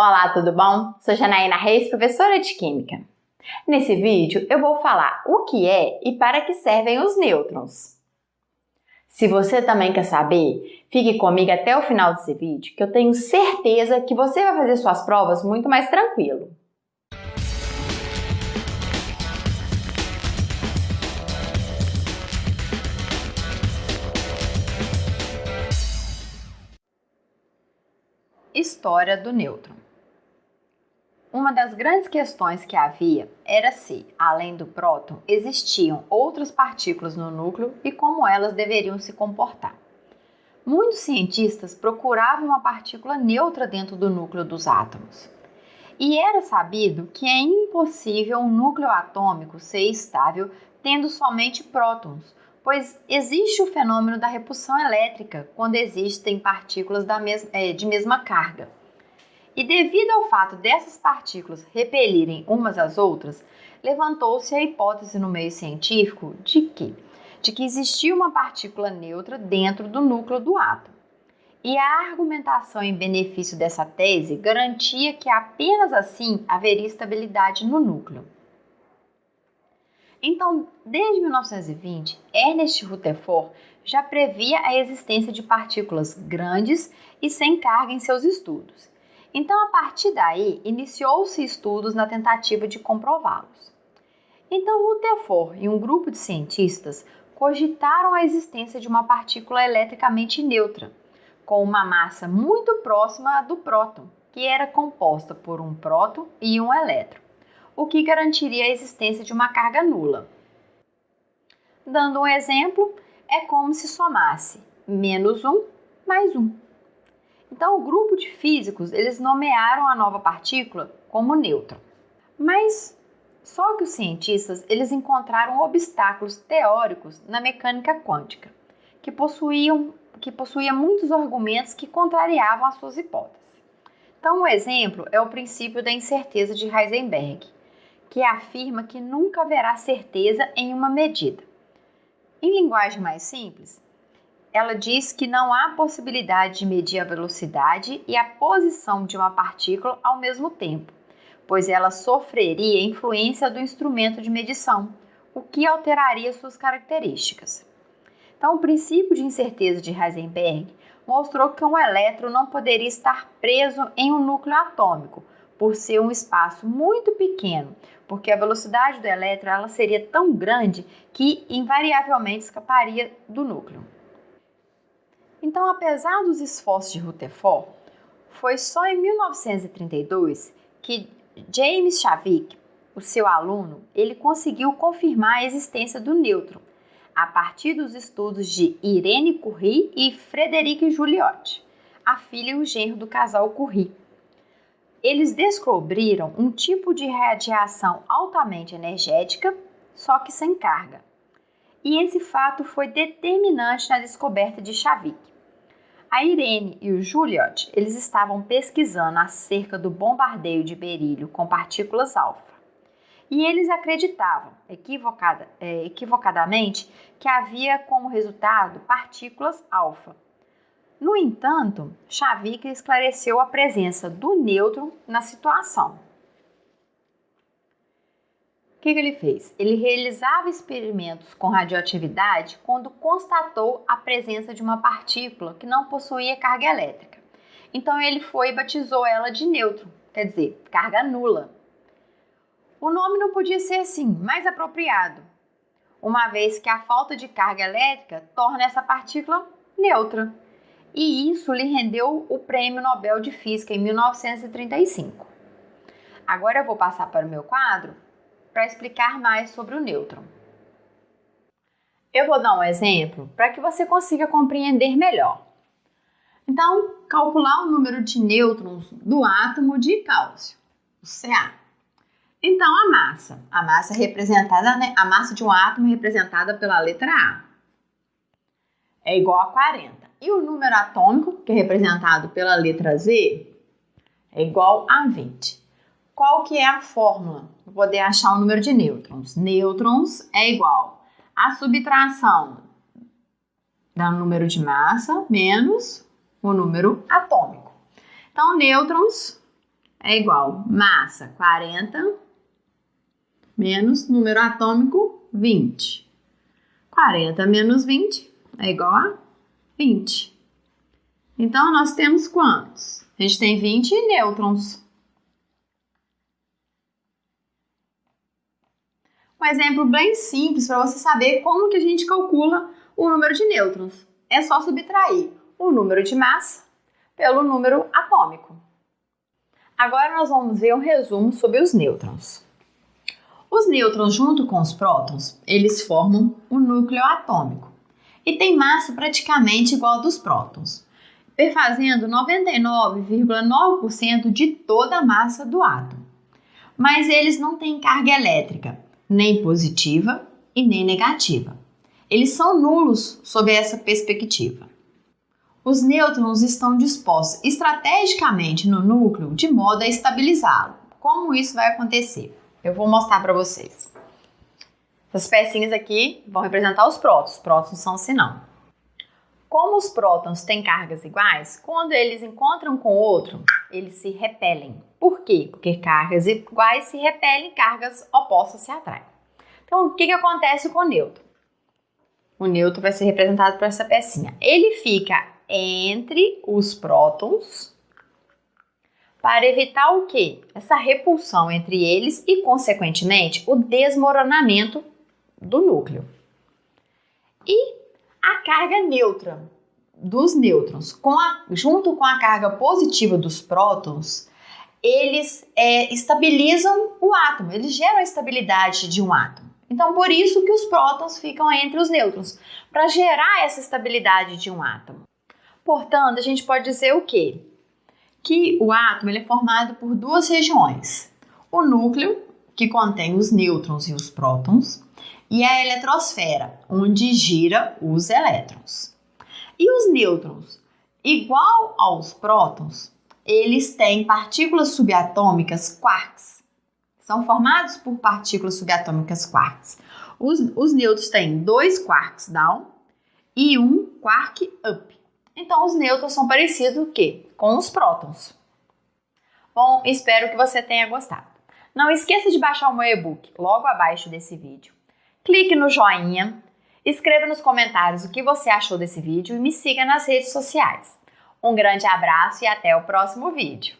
Olá, tudo bom? Sou Janaína Reis, professora de Química. Nesse vídeo eu vou falar o que é e para que servem os nêutrons. Se você também quer saber, fique comigo até o final desse vídeo que eu tenho certeza que você vai fazer suas provas muito mais tranquilo. História do nêutron uma das grandes questões que havia era se, além do próton, existiam outras partículas no núcleo e como elas deveriam se comportar. Muitos cientistas procuravam uma partícula neutra dentro do núcleo dos átomos. E era sabido que é impossível um núcleo atômico ser estável tendo somente prótons, pois existe o fenômeno da repulsão elétrica quando existem partículas eh, de mesma carga. E devido ao fato dessas partículas repelirem umas às outras, levantou-se a hipótese no meio científico de que, de que existia uma partícula neutra dentro do núcleo do átomo. E a argumentação em benefício dessa tese garantia que apenas assim haveria estabilidade no núcleo. Então, desde 1920, Ernest Rutherford já previa a existência de partículas grandes e sem carga em seus estudos então, a partir daí, iniciou-se estudos na tentativa de comprová-los. Então, Rutherford e um grupo de cientistas cogitaram a existência de uma partícula eletricamente neutra, com uma massa muito próxima à do próton, que era composta por um próton e um elétron, o que garantiria a existência de uma carga nula. Dando um exemplo, é como se somasse menos 1 mais 1. Então, o grupo de físicos, eles nomearam a nova partícula como nêutron. Mas só que os cientistas, eles encontraram obstáculos teóricos na mecânica quântica, que possuíam que possuía muitos argumentos que contrariavam as suas hipóteses. Então, um exemplo é o princípio da incerteza de Heisenberg, que afirma que nunca haverá certeza em uma medida. Em linguagem mais simples, ela diz que não há possibilidade de medir a velocidade e a posição de uma partícula ao mesmo tempo, pois ela sofreria influência do instrumento de medição, o que alteraria suas características. Então, o princípio de incerteza de Heisenberg mostrou que um elétron não poderia estar preso em um núcleo atômico, por ser um espaço muito pequeno, porque a velocidade do elétron ela seria tão grande que invariavelmente escaparia do núcleo. Então, apesar dos esforços de Rutherford, foi só em 1932 que James Chavik, o seu aluno, ele conseguiu confirmar a existência do nêutron a partir dos estudos de Irene Curie e Frederic Joliot, a filha e o genro do casal Curie. Eles descobriram um tipo de radiação altamente energética, só que sem carga e esse fato foi determinante na descoberta de Chavik. A Irene e o Juliot, eles estavam pesquisando acerca do bombardeio de berílio com partículas alfa. E eles acreditavam, equivocada, é, equivocadamente, que havia como resultado partículas alfa. No entanto, Chavik esclareceu a presença do nêutron na situação. O que, que ele fez? Ele realizava experimentos com radioatividade quando constatou a presença de uma partícula que não possuía carga elétrica. Então ele foi e batizou ela de nêutron, quer dizer, carga nula. O nome não podia ser assim, mais apropriado, uma vez que a falta de carga elétrica torna essa partícula neutra. E isso lhe rendeu o Prêmio Nobel de Física em 1935. Agora eu vou passar para o meu quadro para explicar mais sobre o nêutron. Eu vou dar um exemplo para que você consiga compreender melhor. Então, calcular o número de nêutrons do átomo de cálcio, o Ca. Então, a massa, a massa representada, né, a massa de um átomo representada pela letra A, é igual a 40. E o número atômico, que é representado pela letra Z, é igual a 20. Qual que é a fórmula para poder achar o número de nêutrons? Nêutrons é igual a subtração do número de massa menos o número atômico. Então, nêutrons é igual massa 40 menos número atômico 20. 40 menos 20 é igual a 20. Então, nós temos quantos? A gente tem 20 nêutrons. Um exemplo bem simples para você saber como que a gente calcula o número de nêutrons. É só subtrair o número de massa pelo número atômico. Agora nós vamos ver um resumo sobre os nêutrons. Os nêutrons, junto com os prótons, eles formam um núcleo atômico e tem massa praticamente igual a dos prótons, perfazendo 99,9% de toda a massa do átomo. Mas eles não têm carga elétrica, nem positiva e nem negativa. Eles são nulos sob essa perspectiva. Os nêutrons estão dispostos estrategicamente no núcleo de modo a estabilizá-lo. Como isso vai acontecer? Eu vou mostrar para vocês. Essas pecinhas aqui vão representar os prótons. Prótons são sinão. Como os prótons têm cargas iguais, quando eles encontram com outro, eles se repelem. Por quê? Porque cargas iguais se repelem, cargas opostas se atraem. Então, o que, que acontece com o nêutron? O nêutron vai ser representado por essa pecinha. Ele fica entre os prótons para evitar o quê? Essa repulsão entre eles e, consequentemente, o desmoronamento do núcleo. E a carga neutra dos nêutrons, com a, junto com a carga positiva dos prótons, eles é, estabilizam o átomo, eles geram a estabilidade de um átomo. Então, por isso que os prótons ficam entre os nêutrons, para gerar essa estabilidade de um átomo. Portanto, a gente pode dizer o quê? que o átomo é formado por duas regiões: o núcleo, que contém os nêutrons e os prótons, e a eletrosfera, onde gira os elétrons. E os nêutrons, igual aos prótons, eles têm partículas subatômicas quarks. São formados por partículas subatômicas quarks. Os, os nêutrons têm dois quarks down e um quark up. Então, os nêutrons são parecidos o quê? com os prótons. Bom, espero que você tenha gostado. Não esqueça de baixar o meu e-book logo abaixo desse vídeo. Clique no joinha, escreva nos comentários o que você achou desse vídeo e me siga nas redes sociais. Um grande abraço e até o próximo vídeo.